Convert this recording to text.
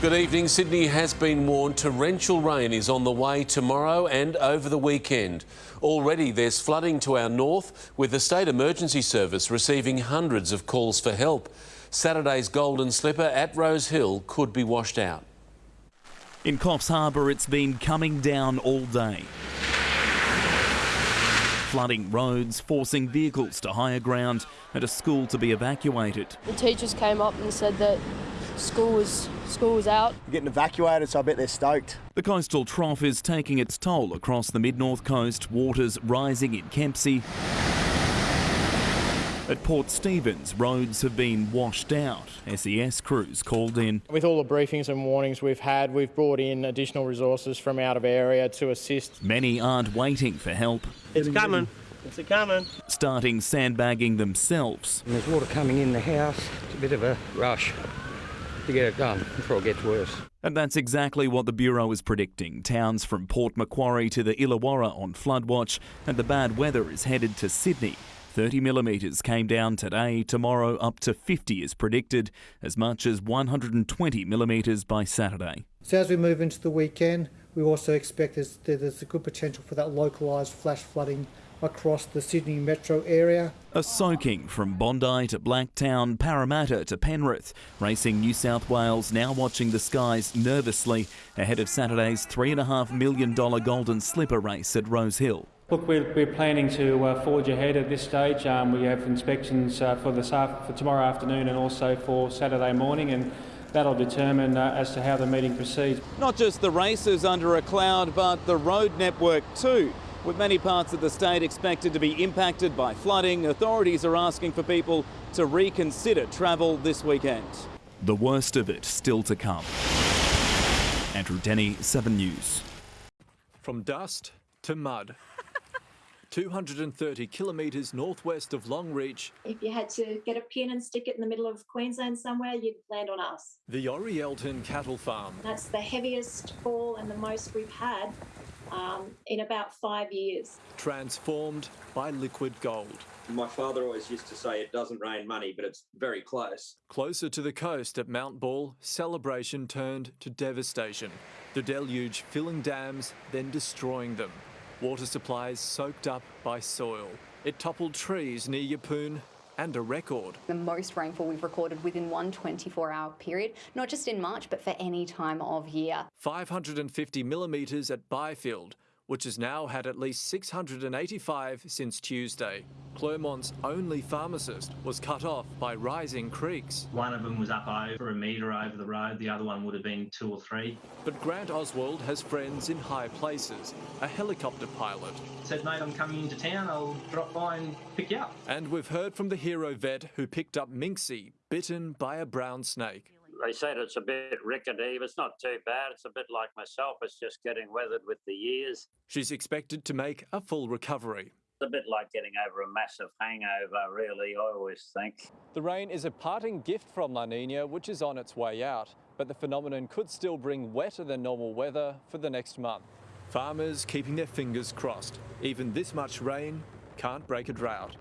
Good evening. Sydney has been warned torrential rain is on the way tomorrow and over the weekend. Already there's flooding to our north, with the State Emergency Service receiving hundreds of calls for help. Saturday's Golden Slipper at Rose Hill could be washed out. In Coffs Harbour, it's been coming down all day. Flooding roads, forcing vehicles to higher ground and a school to be evacuated. The teachers came up and said that school was school was out. Getting evacuated, so I bet they're stoked. The coastal trough is taking its toll across the mid-north coast, waters rising in Kempsey. At Port Stephens, roads have been washed out. SES crews called in. With all the briefings and warnings we've had, we've brought in additional resources from out of area to assist. Many aren't waiting for help. It's coming. It's coming. Starting sandbagging themselves. And there's water coming in the house. It's a bit of a rush to get it done before it gets worse. And that's exactly what the Bureau is predicting. Towns from Port Macquarie to the Illawarra on flood watch, and the bad weather is headed to Sydney. 30 millimetres came down today, tomorrow up to 50 is predicted, as much as 120 millimetres by Saturday. So as we move into the weekend, we also expect there's, there's a good potential for that localised flash flooding across the Sydney metro area. A soaking from Bondi to Blacktown, Parramatta to Penrith. Racing New South Wales now watching the skies nervously ahead of Saturday's $3.5 million Golden Slipper race at Rose Hill. Look, we're, we're planning to uh, forge ahead at this stage. Um, we have inspections uh, for, this for tomorrow afternoon and also for Saturday morning, and that'll determine uh, as to how the meeting proceeds. Not just the races under a cloud, but the road network too. With many parts of the state expected to be impacted by flooding, authorities are asking for people to reconsider travel this weekend. The worst of it still to come. Andrew Denny, 7 News. From dust to mud. 230 kilometres northwest of Longreach. If you had to get a pin and stick it in the middle of Queensland somewhere, you'd land on us. The Orielton Cattle Farm. That's the heaviest fall and the most we've had um, in about five years. Transformed by liquid gold. My father always used to say it doesn't rain money, but it's very close. Closer to the coast at Mount Ball, celebration turned to devastation. The deluge filling dams, then destroying them. Water supplies soaked up by soil. It toppled trees near Yeppoon and a record. The most rainfall we've recorded within one 24-hour period, not just in March, but for any time of year. 550 millimetres at Byfield, which has now had at least 685 since Tuesday. Clermont's only pharmacist was cut off by rising creeks. One of them was up over a metre over the road, the other one would have been two or three. But Grant Oswald has friends in high places, a helicopter pilot. Said, mate, I'm coming into town, I'll drop by and pick you up. And we've heard from the hero vet who picked up Minxie, bitten by a brown snake. They said it's a bit rickety, but it's not too bad. It's a bit like myself. It's just getting weathered with the years. She's expected to make a full recovery. It's a bit like getting over a massive hangover, really, I always think. The rain is a parting gift from La Nina, which is on its way out, but the phenomenon could still bring wetter than normal weather for the next month. Farmers keeping their fingers crossed. Even this much rain can't break a drought.